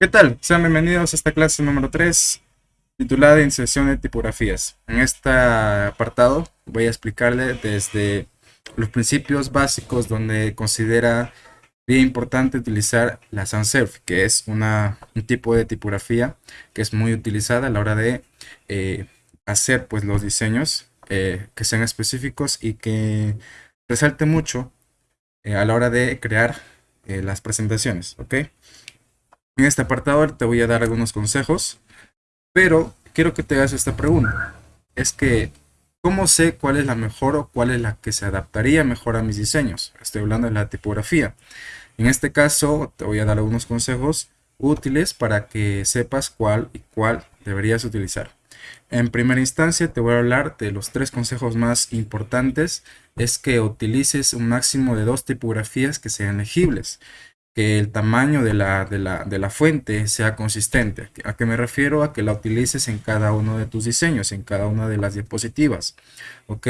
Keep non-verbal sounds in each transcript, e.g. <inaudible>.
¿Qué tal? Sean bienvenidos a esta clase número 3 titulada Inserción de tipografías. En este apartado voy a explicarle desde los principios básicos donde considera bien importante utilizar la sans serif, que es una, un tipo de tipografía que es muy utilizada a la hora de eh, hacer pues, los diseños eh, que sean específicos y que resalte mucho eh, a la hora de crear las presentaciones. ¿ok? En este apartado te voy a dar algunos consejos, pero quiero que te hagas esta pregunta. Es que, ¿cómo sé cuál es la mejor o cuál es la que se adaptaría mejor a mis diseños? Estoy hablando de la tipografía. En este caso, te voy a dar algunos consejos útiles para que sepas cuál y cuál deberías utilizar. En primera instancia te voy a hablar de los tres consejos más importantes. Es que utilices un máximo de dos tipografías que sean legibles. Que el tamaño de la, de la, fuente sea consistente. ¿A qué me refiero? A que la utilices en cada uno de tus diseños, en cada una de las diapositivas. ¿Ok?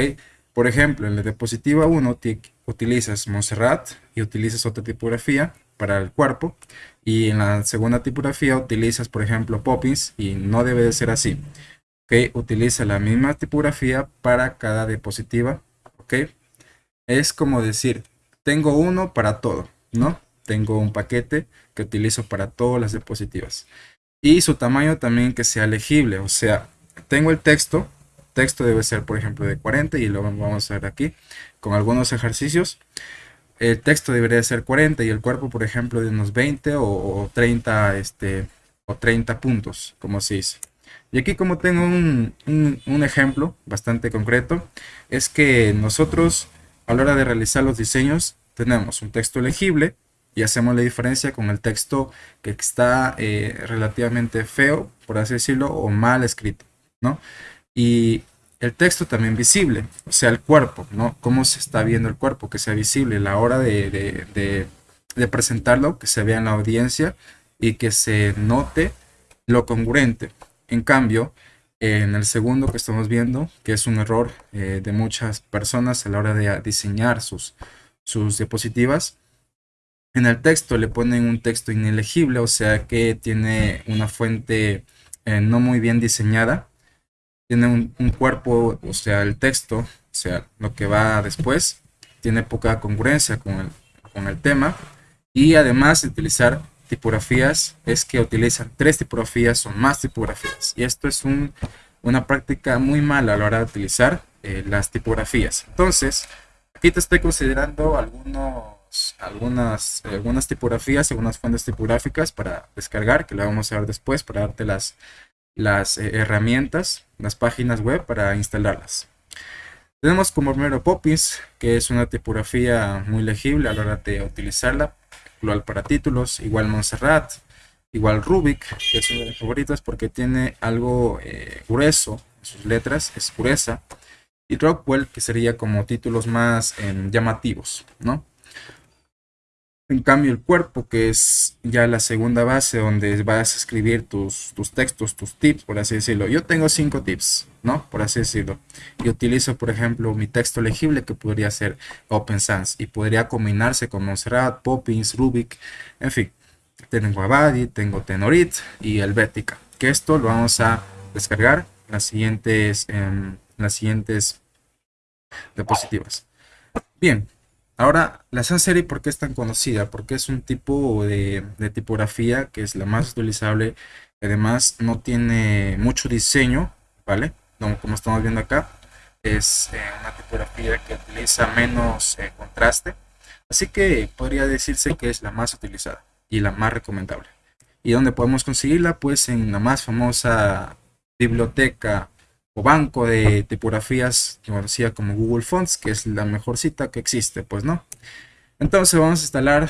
Por ejemplo, en la diapositiva 1 utilizas Montserrat y utilizas otra tipografía para el cuerpo. Y en la segunda tipografía utilizas, por ejemplo, Poppins y no debe de ser así. ¿Ok? Utiliza la misma tipografía para cada diapositiva. ¿Ok? Es como decir, tengo uno para todo, ¿no? Tengo un paquete que utilizo para todas las diapositivas. Y su tamaño también que sea legible, o sea, tengo el texto texto debe ser, por ejemplo, de 40 y lo vamos a ver aquí con algunos ejercicios. El texto debería ser 40 y el cuerpo, por ejemplo, de unos 20 o, 30, este, o 30 puntos, como se dice. Y aquí como tengo un, un, ejemplo bastante concreto, es que nosotros a la hora de realizar los diseños tenemos un texto legible y hacemos la diferencia con el texto que está eh, relativamente feo, por así decirlo, o mal escrito, ¿no? y el texto también visible, o sea, el cuerpo, ¿no? Cómo se está viendo el cuerpo, que sea visible la hora de, presentarlo, que se vea en la audiencia y que se note lo congruente. En cambio, en el segundo que estamos viendo, que es un error eh, de muchas personas a la hora de diseñar sus, sus diapositivas, en el texto le ponen un texto inelegible, o sea que tiene una fuente eh, no muy bien diseñada tiene un, cuerpo, o sea, el texto, o sea, lo que va después, tiene poca congruencia con el, con el tema. Y además de utilizar tipografías, es que utilizan tres tipografías o más tipografías. Y esto es un, una práctica muy mala a la hora de utilizar eh, las tipografías. Entonces, aquí te estoy considerando algunos, algunas, algunas tipografías, algunas fuentes tipográficas para descargar, que lo vamos a ver después, para darte las, las eh, herramientas, las páginas web para instalarlas. Tenemos como primero Poppins, que es una tipografía muy legible a la hora de utilizarla, igual para títulos, igual Montserrat, igual Rubik, que es una de mis favoritas porque tiene algo eh, grueso en sus letras, es pureza, y Rockwell, que sería como títulos más em, llamativos, ¿no? En cambio, el cuerpo, que es ya la segunda base donde vas a escribir tus, tus textos, tus tips, por así decirlo. Yo tengo cinco tips, ¿no? Por así decirlo. Y utilizo, por ejemplo, mi texto legible que podría ser Open Sans y podría combinarse con Montserrat, Poppins, Rubik, en fin. Tengo Abadi, tengo Tenorit y Helvética. Que esto lo vamos a descargar en las siguientes, en las siguientes diapositivas. Bien, Ahora, la sans serif, ¿por qué es tan conocida? Porque es un tipo de, tipografía que es la más utilizable. Además, no tiene mucho diseño, ¿vale? Como, estamos viendo acá, es eh, una tipografía que utiliza menos eh, contraste. Así que podría decirse que es la más utilizada y la más recomendable. ¿Y dónde podemos conseguirla? Pues en la más famosa biblioteca o banco de tipografías conocida como Google Fonts, que es la mejor cita que existe, pues no. Entonces vamos a instalar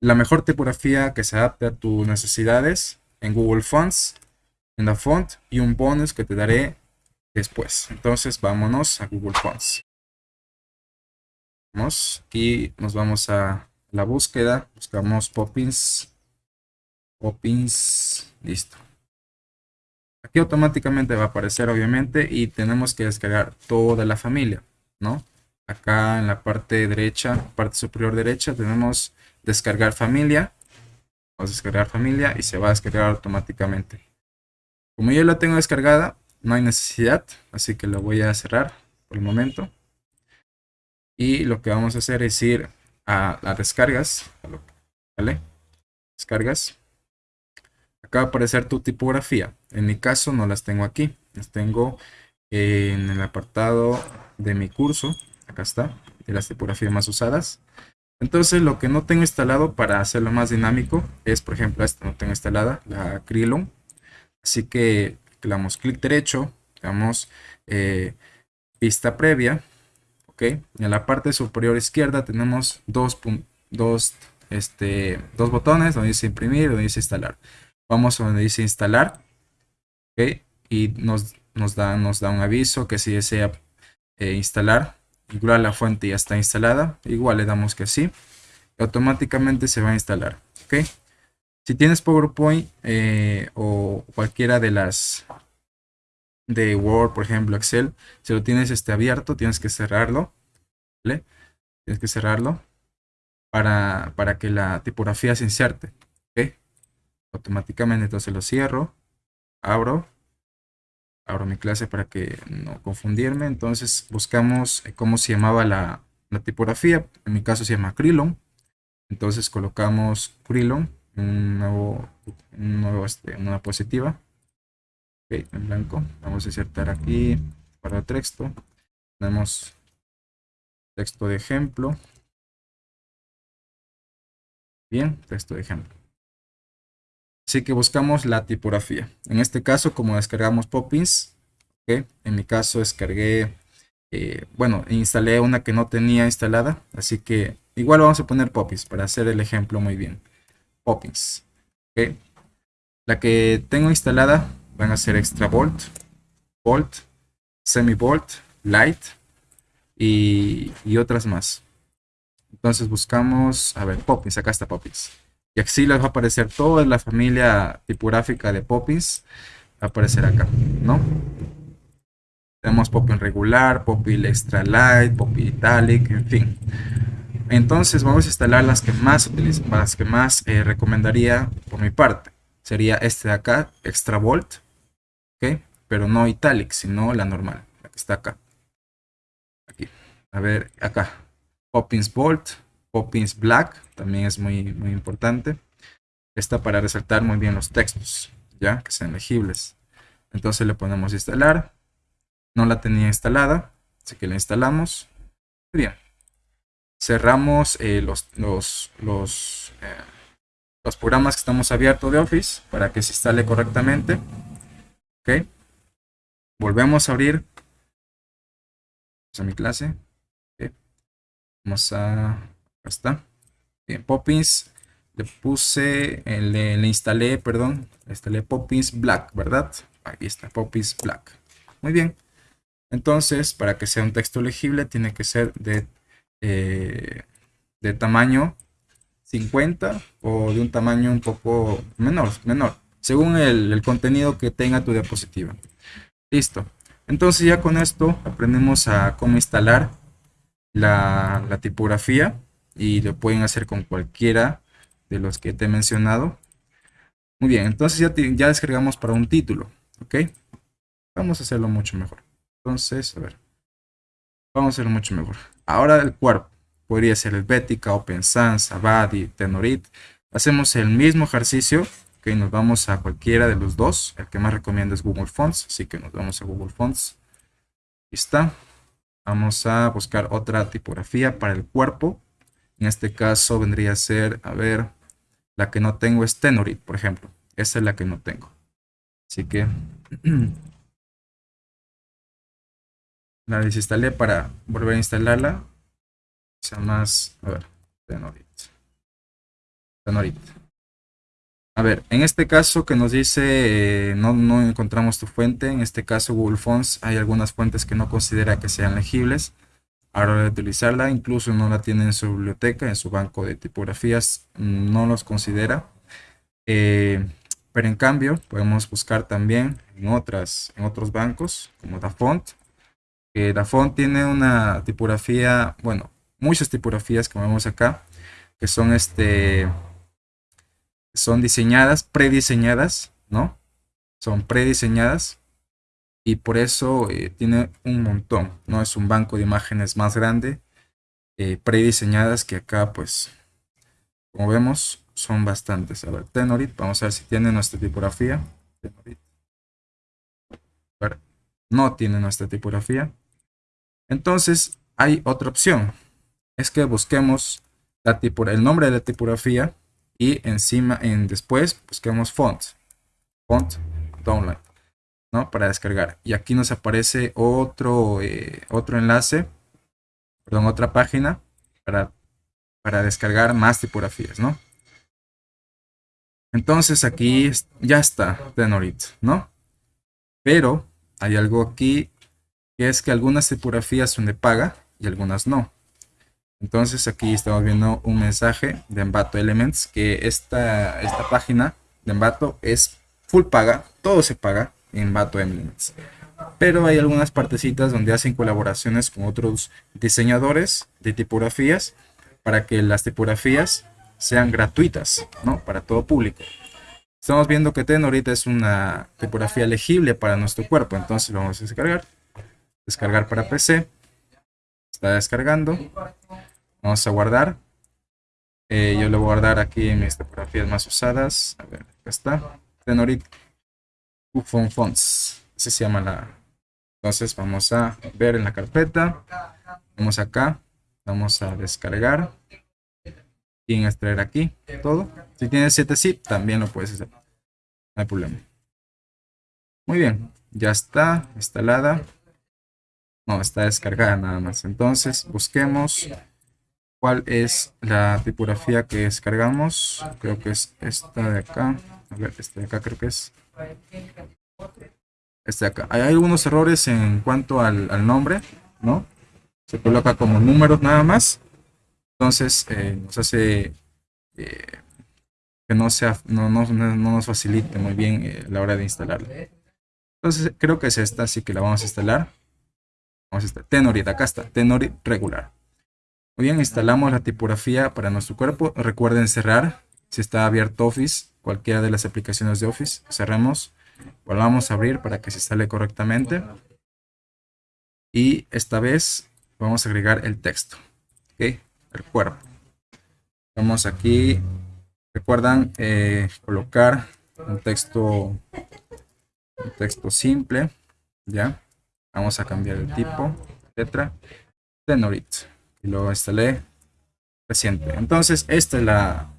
la mejor tipografía que se adapte a tus necesidades en Google Fonts, en la font y un bonus que te daré después. Entonces vámonos a Google Fonts. Vamos y nos vamos a la búsqueda, buscamos Poppins, Poppins, listo. Automáticamente va a aparecer obviamente y tenemos que descargar toda la familia, ¿no? acá en la parte derecha, parte superior derecha, tenemos descargar familia. Vamos a descargar familia y se va a descargar automáticamente. Como yo la tengo descargada, no hay necesidad, así que lo voy a cerrar por el momento. Y lo que vamos a hacer es ir a las descargas, ¿vale? Descargas. Acá va a aparecer tu tipografía. En mi caso no las tengo aquí, las tengo en el apartado de mi curso. Acá está, de las tipografías más usadas. Entonces lo que no tengo instalado para hacerlo más dinámico es, por ejemplo, esta no tengo instalada, la Krillon. Así que le damos clic derecho, le damos eh, vista previa. ¿ok? En la parte superior izquierda tenemos dos, dos, este, dos botones donde dice imprimir y donde dice instalar. Vamos a donde dice instalar. Y nos, nos, da, nos da un aviso que si desea eh, instalar, igual la fuente ya está instalada. Igual le damos que sí. Automáticamente se va a instalar. ¿ok? Si tienes PowerPoint eh, o cualquiera de las de Word, por ejemplo, Excel, si lo tienes este, abierto, tienes que cerrarlo. Tienes que cerrarlo para, para que la tipografía se inserte. Automáticamente, entonces lo cierro, abro, abro mi clase para que no confundirme. Entonces buscamos eh, cómo se llamaba la, la tipografía. En mi caso se llama Krillon. Entonces colocamos Krillon un nuevo, un nuevo este, una positiva. en blanco. Vamos a insertar aquí para texto. Tenemos texto de ejemplo. Bien, texto de ejemplo. Así que buscamos la tipografía. En este caso, como descargamos Poppins, en mi caso descargué, eh, bueno, instalé una que no tenía instalada. Así que igual vamos a poner Poppins para hacer el ejemplo muy bien. Poppins. La que tengo instalada van a ser Extra Volt, Volt, Semi Volt, Light y, otras más. Entonces buscamos, a ver, Poppins, acá está Poppins. Y así les va a aparecer toda la familia tipográfica de Poppins. Va a aparecer acá, ¿no? Tenemos Poppins regular, Poppins extra light, Poppins italic, en fin. Entonces vamos a instalar las que más las que más eh, recomendaría por mi parte. Sería este de acá, Extra Volt, ¿ok? Pero no Italic, sino la normal, la que está acá. Aquí. A ver, acá. Poppins Volt, Poppins Black, también es muy, muy importante. Esta para resaltar muy bien los textos, ya, que sean legibles. Entonces le ponemos instalar. No la tenía instalada, así que la instalamos. Bien cerramos eh, los, los, los, eh, los, programas que estamos abiertos de Office para que se instale correctamente. Ok. Volvemos a abrir. A mi clase. Vamos a... Está. Bien, Poppins. Le puse, eh, le, instalé, perdón, le instalé Poppins Black, ¿verdad? Ahí está, Poppins Black. Muy bien. Entonces, para que sea un texto legible, tiene que ser de eh, de tamaño 50 o de un tamaño un poco menor, menor según el, contenido que tenga tu diapositiva. Listo. Entonces ya con esto aprendemos a cómo instalar la, tipografía y lo pueden hacer con cualquiera de los que te he mencionado. Muy bien, entonces ya, ya descargamos para un título. Vamos a hacerlo mucho mejor. Entonces, a ver. Vamos a hacerlo mucho mejor. Ahora el cuerpo. Podría ser el Open Sans, Abadi, Tenorit. Hacemos el mismo ejercicio. que nos vamos a cualquiera de los dos. El que más recomiendo es Google Fonts. Así que nos vamos a Google Fonts. Ahí está. Vamos a buscar otra tipografía para el cuerpo. En este caso vendría a ser, a ver, la que no tengo es Tenorit, por ejemplo. Esa es la que no tengo. Así que <clears throat> la desinstalé para volver a instalarla. Sea más, a ver, Tenorit. Tenorit. A ver, en este caso que nos dice eh, no, no encontramos tu fuente, en este caso Google Fonts, hay algunas fuentes que no considera que sean legibles. Ahora de utilizarla, incluso no la tiene en su biblioteca, en su banco de tipografías, no los considera. Eh, pero en cambio, podemos buscar también en, otras, en otros bancos, como DaFont, que la font tiene una tipografía, bueno, muchas tipografías como vemos acá, que son este son diseñadas, prediseñadas, ¿no? Son prediseñadas y por eso eh, tiene un montón, ¿no? Es un banco de imágenes más grande, eh, prediseñadas que acá, pues, como vemos, son bastantes. A ver, Tenorit, vamos a ver si tiene nuestra tipografía. no tiene nuestra tipografía. Entonces, hay otra opción. Es que busquemos la el nombre de la tipografía y encima, en después, busquemos font. Font download. ¿No? Para descargar. Y aquí nos aparece otro, eh, otro enlace, perdón, otra página para, para descargar más tipografías, ¿no? Entonces aquí ya está Tenorit, ¿no? Pero hay algo aquí que es que algunas tipografías son de paga y algunas no. Entonces aquí estamos viendo un mensaje de Envato Elements que esta, esta página de Envato es full paga, todo se paga en Envato Elements. Pero hay algunas partecitas donde hacen colaboraciones con otros diseñadores de tipografías para que las tipografías sean gratuitas, ¿no? Para todo público. Estamos viendo que TEN ahorita es una tipografía legible para nuestro cuerpo, entonces lo vamos a descargar. Descargar para PC. Está descargando. Vamos a guardar. Eh, yo lo voy a guardar aquí en mis tipografías más usadas. A ver, acá está. Tenorit Fonts. Así se llama la. Entonces vamos a ver en la carpeta. Vamos acá. Vamos a descargar. Y en extraer aquí todo. Si tienes 7 zip, también lo puedes hacer. No hay problema. Muy bien. Ya está instalada. No, está descargada nada más. Entonces busquemos cuál es la tipografía que descargamos. Creo que es esta de acá. A ver, esta de acá creo que es. Esta de acá. Hay algunos errores en cuanto al, nombre, ¿no? Se coloca como números nada más. Entonces eh, nos hace eh, que no, sea, no, nos facilite muy bien eh, la hora de instalarla. Entonces creo que es esta, así que la vamos a instalar. Vamos a instalar. Tenorit, acá está, Tenorit regular. Muy bien, instalamos la tipografía para nuestro cuerpo. Recuerden cerrar si está abierto Office, cualquiera de las aplicaciones de Office. Cerremos, volvamos a abrir para que se instale correctamente. Y esta vez vamos a agregar el texto, ¿ok? El cuerpo. Vamos aquí, recuerdan eh, colocar un texto, un texto simple, ¿ya? Vamos a cambiar el tipo, letra, Tenorit y lo instalé reciente. Entonces, esta es la,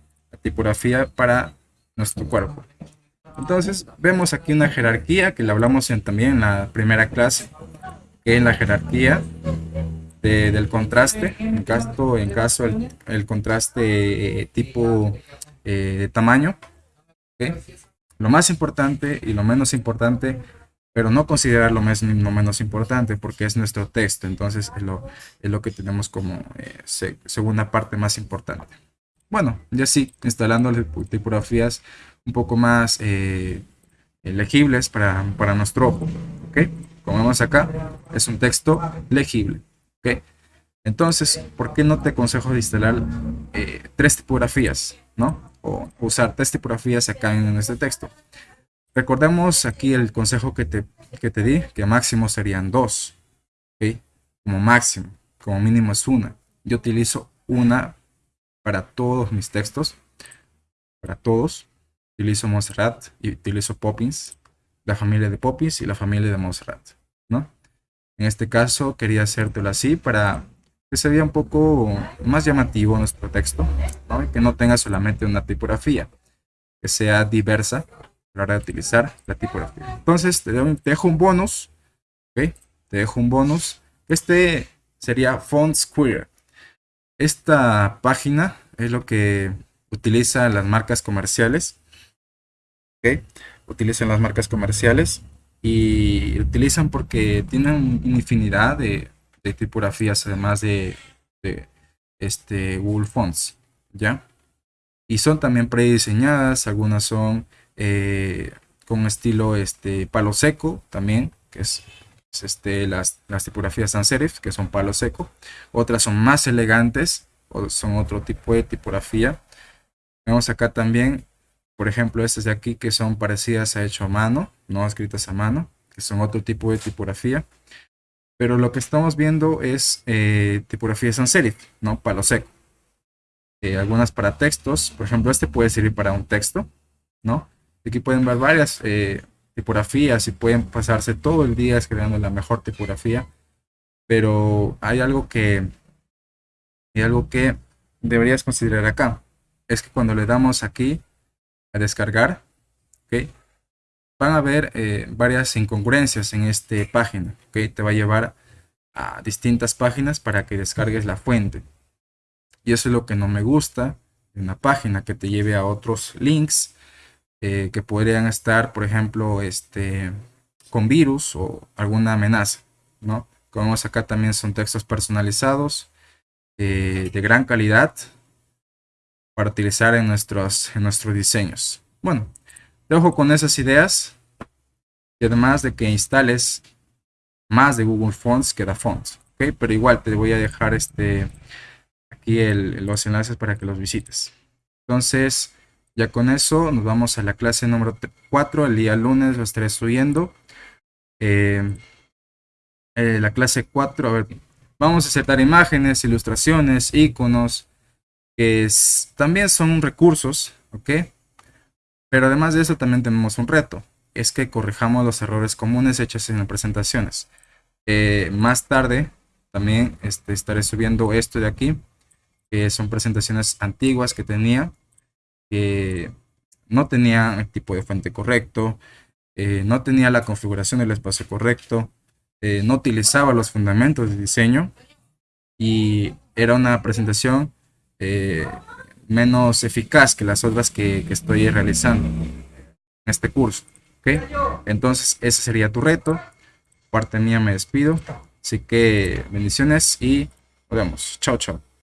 tipografía para nuestro cuerpo. Entonces, vemos aquí una jerarquía que la hablamos en, también en la primera clase, que es la jerarquía del contraste, en caso, en caso el, contraste eh, tipo eh, de tamaño. Lo más importante y lo menos importante pero no considerar lo, menos importante porque es nuestro texto, entonces es lo, es lo que tenemos como eh, segunda parte más importante. Bueno, ya sí, instalando tipografías un poco más eh, legibles para, para, nuestro ojo, ¿ok? Como vemos acá, es un texto legible, ¿ok? Entonces, ¿por qué no te aconsejo de instalar eh, tres tipografías, ¿no? O usar tres tipografías acá en este texto. Recordemos aquí el consejo que te, te di, que máximo serían dos. Como máximo, como mínimo es una. Yo utilizo una para todos mis textos. Para todos. Utilizo Montserrat y utilizo Poppins. La familia de Poppins y la familia de Montserrat. ¿no? En este caso quería hacértelo así para que se vea un poco más llamativo nuestro texto. que no tenga solamente una tipografía. Que sea diversa a la hora de utilizar la tipografía. Entonces te, dejo un bonus, ¿ok? Te dejo un bonus. Este sería Font Square. Esta página es lo que utilizan las marcas comerciales. ¿ok? Utilizan las marcas comerciales y utilizan porque tienen infinidad de, tipografías además de, de, este Google Fonts, ¿ya? Y son también prediseñadas, algunas son eh, con estilo este, palo seco también, que es este, las, las tipografías sans serif, que son palo seco. Otras son más elegantes, o son otro tipo de tipografía. Vemos acá también, por ejemplo, estas de aquí que son parecidas a hecho a mano, no escritas a mano, que son otro tipo de tipografía. Pero lo que estamos viendo es eh, tipografía sans serif, ¿no? Palo seco. Eh, algunas para textos, por ejemplo, este puede servir para un texto, ¿no? Aquí pueden ver varias eh, tipografías y pueden pasarse todo el día escribiendo la mejor tipografía. Pero hay algo que, hay algo que deberías considerar acá. Es que cuando le damos aquí a descargar, ¿okay? van a ver eh, varias incongruencias en esta página. ¿okay? Te va a llevar a distintas páginas para que descargues la fuente. Y eso es lo que no me gusta una página que te lleve a otros links eh, que podrían estar, por ejemplo, este, con virus o alguna amenaza. ¿no? Como vemos acá también son textos personalizados eh, de gran calidad para utilizar en nuestros, en nuestros diseños. Bueno, dejo con esas ideas y además de que instales más de Google Fonts que da Fonts. ¿okay? Pero igual te voy a dejar este, aquí los enlaces para que los visites. Entonces, ya con eso nos vamos a la clase número 4. El día lunes lo estaré subiendo. Eh, eh, la clase 4, a ver, vamos a aceptar imágenes, ilustraciones, iconos, que también son recursos, ¿ok? Pero además de eso también tenemos un reto, es que corrijamos los errores comunes hechos en las presentaciones. Eh, más tarde también este, estaré subiendo esto de aquí, que son presentaciones antiguas que tenía, que no tenía el tipo de fuente correcto, eh, no tenía la configuración del espacio correcto, eh, no utilizaba los fundamentos de diseño y era una presentación eh, menos eficaz que las otras que, estoy realizando en este curso. ¿okay? Entonces ese sería tu reto. Parte mía me despido. Así que bendiciones y nos vemos. Chao, chao.